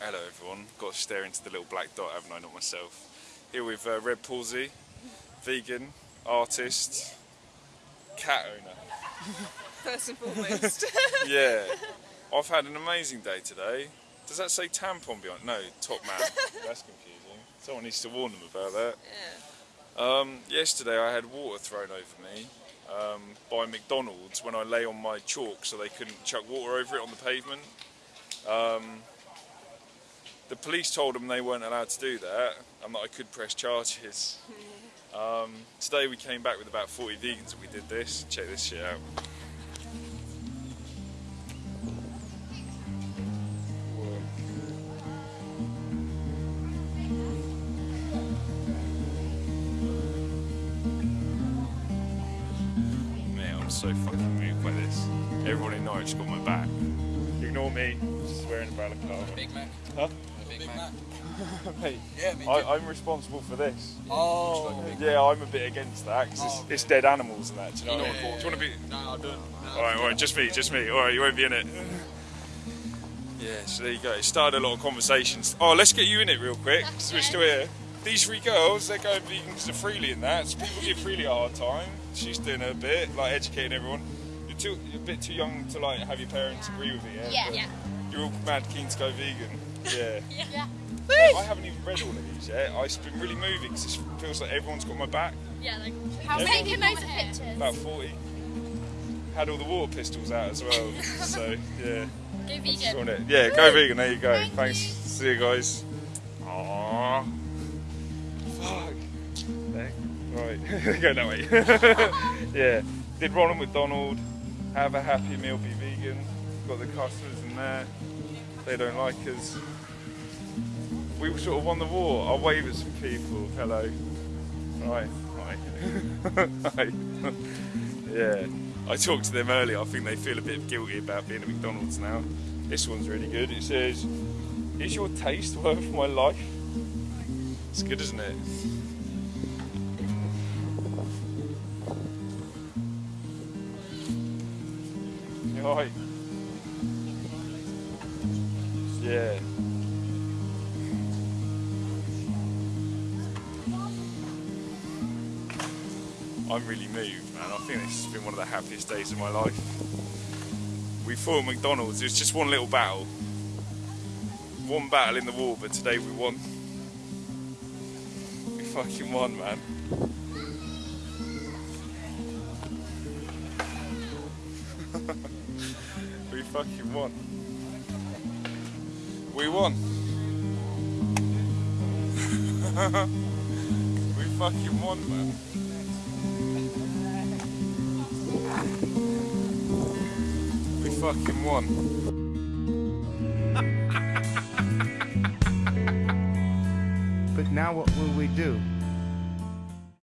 Hello everyone. Got to stare into the little black dot, haven't I? Not myself. Here with uh, Red Palsy, vegan, artist, cat owner. First and foremost. Yeah. I've had an amazing day today. Does that say tampon behind? No, top man. That's confusing. Someone needs to warn them about that. yeah. Um, yesterday I had water thrown over me um, by McDonald's when I lay on my chalk so they couldn't chuck water over it on the pavement. Um, the police told them they weren't allowed to do that and that I could press charges. Um, today we came back with about 40 vegans and we did this. Check this shit out. Whoa. Man, I'm so fucking moved by this. Everyone in Norwich got my back. Ignore me, just swearing about a car. Big Mac. Huh? A Big, Mac. Mate, Yeah, me. I, I'm responsible for this. Oh. Yeah, I'm a bit against that because it's, Oh, okay. it's dead animals and that. Do you know what I Yeah, mean? Do you want to be? No, I don't. No, All right, all right, just me, just me. All right, you won't be in it. Yeah, so there you go. It started a lot of conversations. Oh, let's get you in it real quick. So we're still here. These three girls, they're going vegan because of Freely and that. So people give Freely a hard time. She's doing her bit, like educating everyone. You're too, you're a bit too young to like have your parents agree with it. Yeah. Yeah. Yeah. You're all mad keen to go vegan. Yeah. Yeah. I haven't even read all of these yet. It's been really moving because it feels like everyone's got my back. Yeah, like How how many taking loads of pictures. About 40. Had all the water pistols out as well. so, yeah. Go vegan. want it. Yeah, go vegan. There you go. Thank Thanks. you. See you guys. Aww. Fuck. There. Right. go that way. yeah. Did Ronald McDonald have a happy meal? Be vegan. Got the customers in there. They don't like us. We sort of won the war. I'll wave at some people. Hello. Right. Hi. Hi. yeah. I talked to them earlier. I think they feel a bit guilty about being at McDonald's now. This one's really good. It says, "Is your taste worth my life?" It's good, isn't it? Yeah. I'm really moved, man. I think this has been one of the happiest days of my life. We fought McDonald's. It was just one little battle. One battle in the war, but today we won. We fucking won, man. Fucking won. We won. we fucking won, man. We fucking won. But now what will we do?